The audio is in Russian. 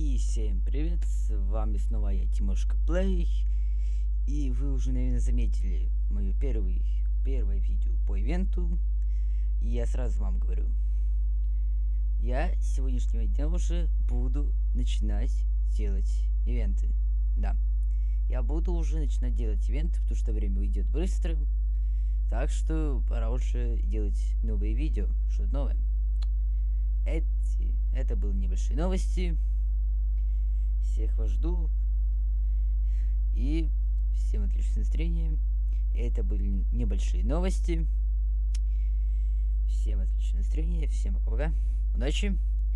И всем привет, с вами снова я, Тимошка Плей. И вы уже, наверное, заметили мое первый, первое видео по ивенту. И я сразу вам говорю, я с сегодняшнего дня уже буду начинать делать ивенты. Да, я буду уже начинать делать ивенты, потому что время уйдет быстро. Так что пора уже делать новые видео, что-то новое. Эти, это были небольшие новости. Всех вас жду. И всем отличного настроения. Это были небольшие новости. Всем отличного настроения. Всем пока-пока. Удачи.